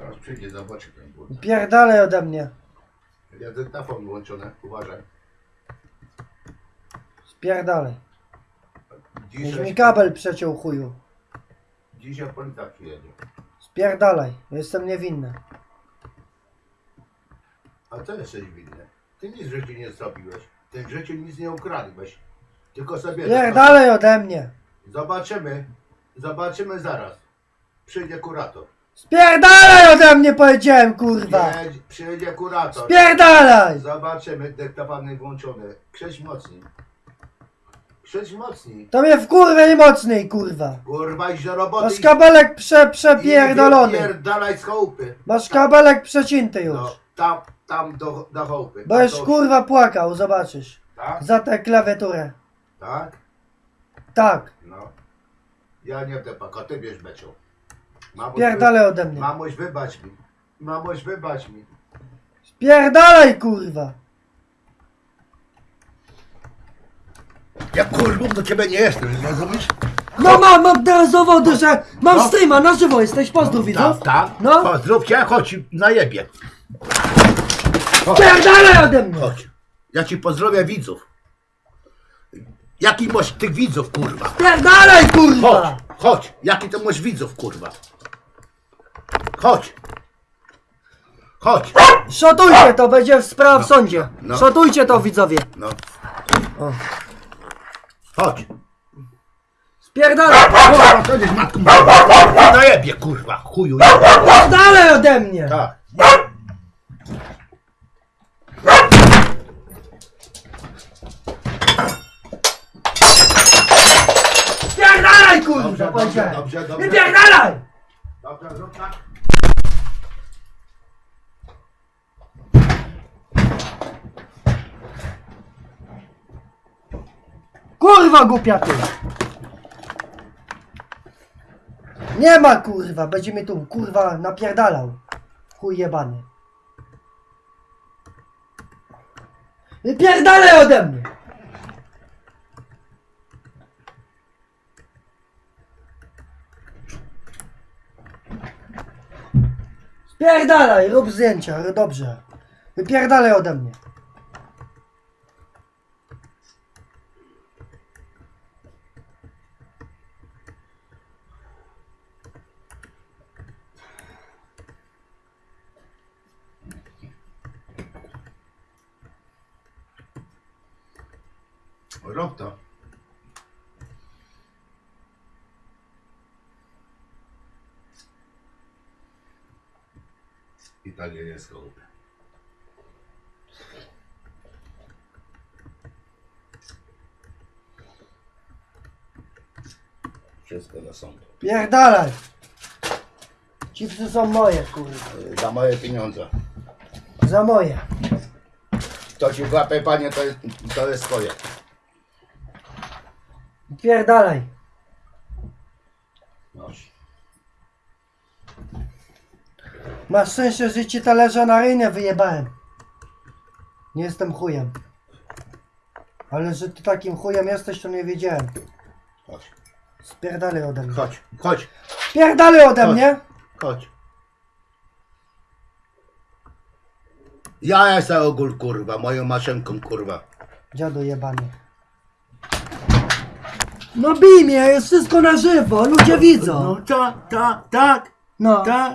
Zaraz przyjdzie, zobaczy ten ból. Pierdalaj ode mnie. Ja dyktafon włączony, uważaj. Spierdalaj. Już mi kabel przeciął chuju. dzisiaj policja przyjedzie. Spierdalaj. Jestem niewinny. A co jesteś winny? Ty nic w życiu nie zrobiłeś. Ty w życiu nic nie ukradłeś. Tylko sobie... Spierdalaj ode mnie. Zobaczymy. Zobaczymy zaraz. Przyjdzie kurator. Spierdalaj ode mnie powiedziałem kurwa. Przyjedzie, przyjedzie kurator. Spierdalaj. Zobaczymy, dyktafon włączony. Krzeć mocniej. Krzeć mocniej. To mnie w kurwę i mocniej kurwa. Kurwa, idź do roboty. Masz kabelek prze, i przepierdolony. Pierdalaj z chałupy. Masz kabelek przecinty już. No, tam, tam do, do chałupy. Bo Tam już do- kurwa płakał, zobaczysz. Tak? Za tę klawiaturę. Tak? Tak. No. Ja nie te a ty wiesz becią. Mamuś, Spierdalaj ode mnie. Mamuś wybacz mi. Mamuś wybacz mi. Spierdalaj kurwa. Ja kurwa do ciebie nie jestem, rozumiesz? No mam, mam teraz dowody, że mam No. streama, na żywo jesteś, pozdrów widzów. Tak, tak. No. Chodź, zróbcie, chodź, na jebie. Spierdalaj ode mnie. Chodź. Ja ci pozdrowię widzów. Jaki masz tych widzów, kurwa? Spierdalaj Chodź, kurwa. chodź. Jaki to masz widzów, kurwa? Chodź. Chodź. Szotujcie to, będzie sprawa w sądzie. no. Szotujcie to widzowie. No. O. Chodź. Spierdalaj. Kurwa, to jest matką. Na jebie, kurwa, chuju. jebie. Spierdalaj ode mnie. Tak. Spierdalaj kurwa, Dobrze, dobrze, powiedziałem. dobrze, dobrze. Wypierdalaj. Zrób tak. Kurwa głupia ty. Nie ma kurwa, będzie mi tu kurwa napierdalał. Chuj jebany. Wypierdalaj ode mnie. Spierdalaj, rób zdjęcia, dobrze. Wypierdalaj ode mnie. Rób to. I nie jest chałupy. Wszystko na sąd. Pierdalaj. Chipsy są moje, kurwa. Za moje pieniądze. Za moje. To ci łapie panie, to jest, to jest twoje. Pierdalaj. Noś. Masz szczęście, że ci talerza na rynę wyjebałem. Nie jestem chujem. Ale że ty takim chujem jesteś, to nie wiedziałem. Chodź. Spierdalaj ode mnie. Chodź, chodź, Spierdalaj ode Chodź. mnie. chodź. Ja jestem ogól, kurwa, moją maszynką, kurwa. Dziadu jebany. No bij mnie, jest wszystko na żywo, ludzie widzą. No tak, tak, tak, No. tak.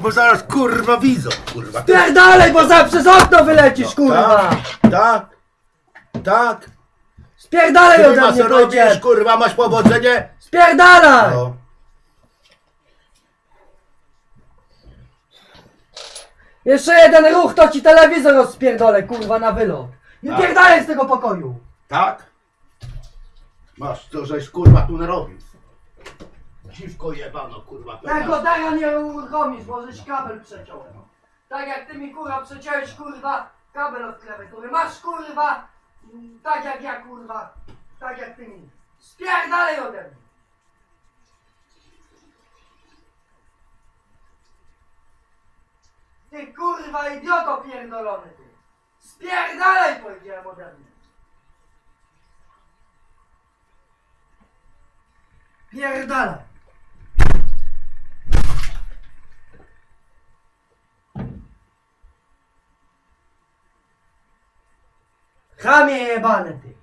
Bo zaraz, kurwa, widzą, kurwa. Spierdalaj, bo za przez okno wylecisz, kurwa. Tak, tak, tak. Spierdalaj Ty ode masz mnie, co robisz, powiedziałem. kurwa, masz powodzenie? Spierdalaj. No. Jeszcze jeden ruch, to ci telewizor rozpierdolę, kurwa, na wylot. Nie Tak. pierdalaj z tego pokoju. Tak? Masz, to żeś, kurwa, tu narobił. Dziwko jebano, kurwa. Tego dara nie uruchomisz, możesz kabel przeciąć. Tak jak ty mi, kurwa, przeciąłeś, kurwa, kabel od klawiatury. Masz, kurwa, tak jak ja, kurwa, tak jak ty mi. Spierdalaj ode mnie. Ty, kurwa, idioto pierdolony, ty. Spierdalaj, powiedziałem ode mnie. Я рыдала. Хами ебаный ты.